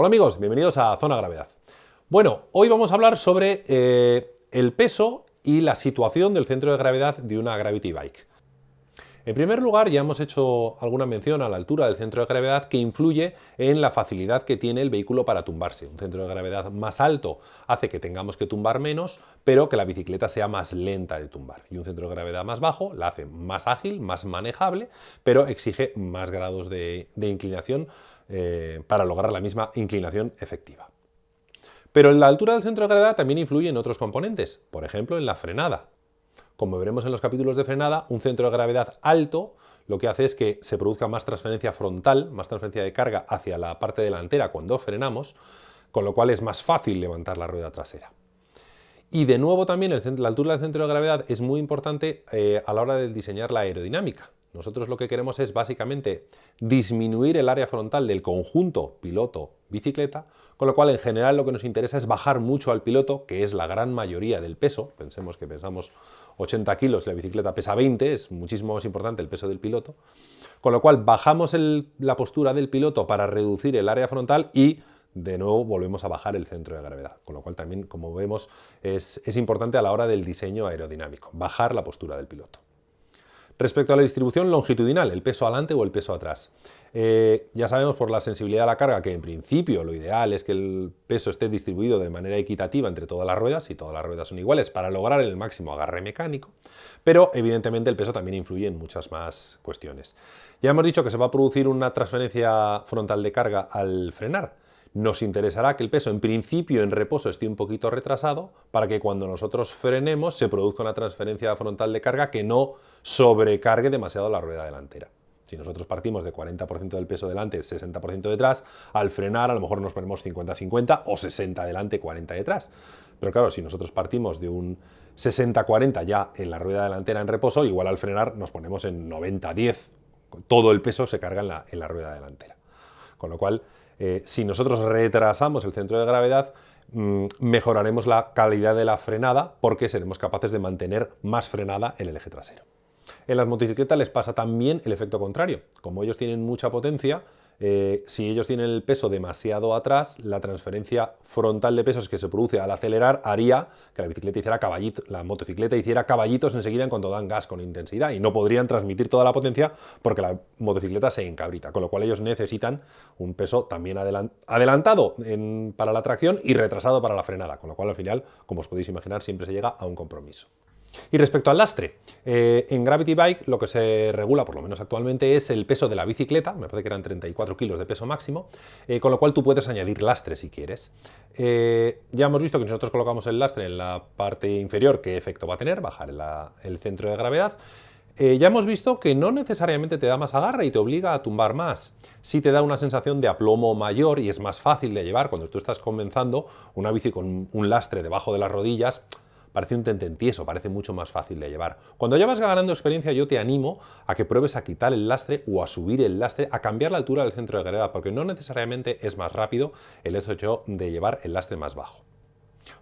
Hola amigos, bienvenidos a Zona Gravedad. Bueno, hoy vamos a hablar sobre eh, el peso y la situación del centro de gravedad de una Gravity Bike. En primer lugar, ya hemos hecho alguna mención a la altura del centro de gravedad que influye en la facilidad que tiene el vehículo para tumbarse. Un centro de gravedad más alto hace que tengamos que tumbar menos, pero que la bicicleta sea más lenta de tumbar. Y un centro de gravedad más bajo la hace más ágil, más manejable, pero exige más grados de, inclinación eh, para lograr la misma inclinación efectiva. Pero en la altura del centro de gravedad también influye en otros componentes, por ejemplo en la frenada. Como veremos en los capítulos de frenada, un centro de gravedad alto lo que hace es que se produzca más transferencia frontal, más transferencia de carga hacia la parte delantera cuando frenamos, con lo cual es más fácil levantar la rueda trasera. Y de nuevo también la altura del centro de gravedad es muy importante eh, a la hora de diseñar la aerodinámica. Nosotros lo que queremos es básicamente disminuir el área frontal del conjunto piloto-bicicleta, con lo cual en general lo que nos interesa es bajar mucho al piloto, que es la gran mayoría del peso, pensemos que pensamos 80 kilos la bicicleta pesa 20, es muchísimo más importante el peso del piloto, con lo cual bajamos la postura del piloto para reducir el área frontal y de nuevo volvemos a bajar el centro de gravedad, con lo cual también, como vemos, es importante a la hora del diseño aerodinámico, bajar la postura del piloto. Respecto a la distribución longitudinal, el peso adelante o el peso atrás. Eh, ya sabemos por la sensibilidad a la carga que en principio lo ideal es que el peso esté distribuido de manera equitativa entre todas las ruedas, y todas las ruedas son iguales, para lograr el máximo agarre mecánico, pero evidentemente el peso también influye en muchas más cuestiones. Ya hemos dicho que se va a producir una transferencia frontal de carga al frenar, nos interesará que el peso en principio en reposo esté un poquito retrasado para que cuando nosotros frenemos se produzca una transferencia frontal de carga que no sobrecargue demasiado la rueda delantera. Si nosotros partimos de 40% del peso delante, 60% detrás, al frenar a lo mejor nos ponemos 50-50 o 60 delante, 40 detrás. Pero claro, si nosotros partimos de un 60-40 ya en la rueda delantera en reposo, igual al frenar nos ponemos en 90-10, todo el peso se carga en la, en la rueda delantera. Con lo cual, eh, si nosotros retrasamos el centro de gravedad, mm, mejoraremos la calidad de la frenada porque seremos capaces de mantener más frenada en el eje trasero. En las motocicletas les pasa también el efecto contrario. Como ellos tienen mucha potencia, eh, si ellos tienen el peso demasiado atrás, la transferencia frontal de pesos que se produce al acelerar haría que la bicicleta hiciera caballito, la motocicleta hiciera caballitos enseguida en cuanto dan gas con intensidad y no podrían transmitir toda la potencia porque la motocicleta se encabrita, con lo cual ellos necesitan un peso también adelantado para la tracción y retrasado para la frenada, con lo cual al final, como os podéis imaginar, siempre se llega a un compromiso. Y respecto al lastre, eh, en Gravity Bike lo que se regula, por lo menos actualmente, es el peso de la bicicleta, me parece que eran 34 kilos de peso máximo, eh, con lo cual tú puedes añadir lastre si quieres. Eh, ya hemos visto que nosotros colocamos el lastre en la parte inferior, qué efecto va a tener, bajar el centro de gravedad. ya hemos visto que no necesariamente te da más agarre y te obliga a tumbar más. Sí te da una sensación de aplomo mayor y es más fácil de llevar cuando tú estás comenzando una bici con un lastre debajo de las rodillas, parece un tententieso, parece mucho más fácil de llevar. Cuando ya vas ganando experiencia, yo te animo a que pruebes a quitar el lastre o a subir el lastre, a cambiar la altura del centro de gravedad, porque no necesariamente es más rápido el hecho de llevar el lastre más bajo.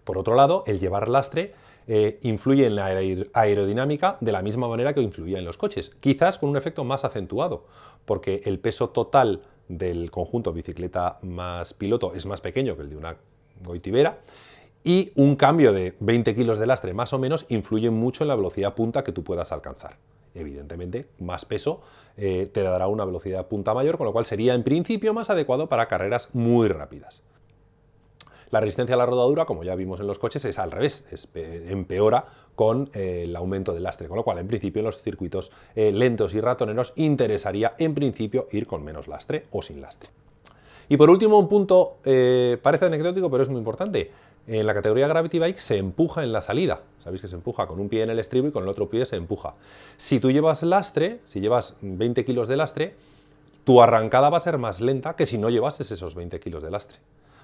Por otro lado, el llevar lastre eh, influye en la aerodinámica de la misma manera que influía en los coches, quizás con un efecto más acentuado, porque el peso total del conjunto bicicleta más piloto es más pequeño que el de una goitibera, y un cambio de 20 kilos de lastre más o menos influye mucho en la velocidad punta que tú puedas alcanzar. Evidentemente, más peso eh, te dará una velocidad punta mayor, con lo cual sería en principio más adecuado para carreras muy rápidas. La resistencia a la rodadura, como ya vimos en los coches, es al revés, empeora con eh, el aumento del lastre, con lo cual en principio en los circuitos eh, lentos y ratoneros interesaría en principio ir con menos lastre o sin lastre. Y por último, un punto parece anecdótico, pero es muy importante. En la categoría Gravity Bike se empuja en la salida. Sabéis que se empuja con un pie en el estribo y con el otro pie se empuja. Si tú llevas lastre, si llevas 20 kilos de lastre, tu arrancada va a ser más lenta que si no llevases esos 20 kilos de lastre.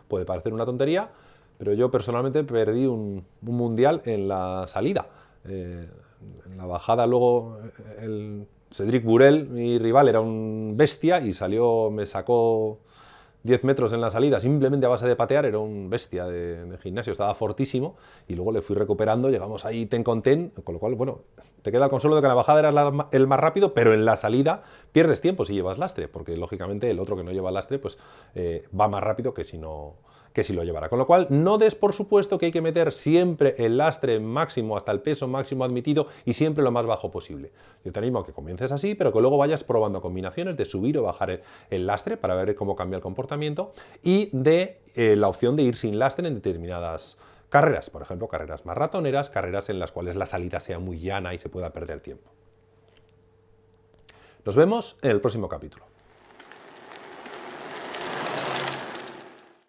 Puede parecer una tontería, pero yo personalmente perdí un, mundial en la salida. Eh, en la bajada luego el Cedric Burel, mi rival, era un bestia y salió, me sacó 10 metros en la salida simplemente a base de patear, era un bestia de, gimnasio, estaba fortísimo y luego le fui recuperando, llegamos ahí ten con ten, con lo cual, bueno, te queda el consuelo de que la bajada era el más rápido, pero en la salida pierdes tiempo si llevas lastre, porque lógicamente el otro que no lleva lastre pues eh, va más rápido que si no que si lo llevara. Con lo cual, no des por supuesto que hay que meter siempre el lastre máximo hasta el peso máximo admitido y siempre lo más bajo posible. Yo te animo a que comiences así, pero que luego vayas probando combinaciones de subir o bajar el, lastre para ver cómo cambia el comportamiento y de eh, la opción de ir sin lastre en determinadas carreras, por ejemplo, carreras más ratoneras, carreras en las cuales la salida sea muy llana y se pueda perder tiempo. Nos vemos en el próximo capítulo.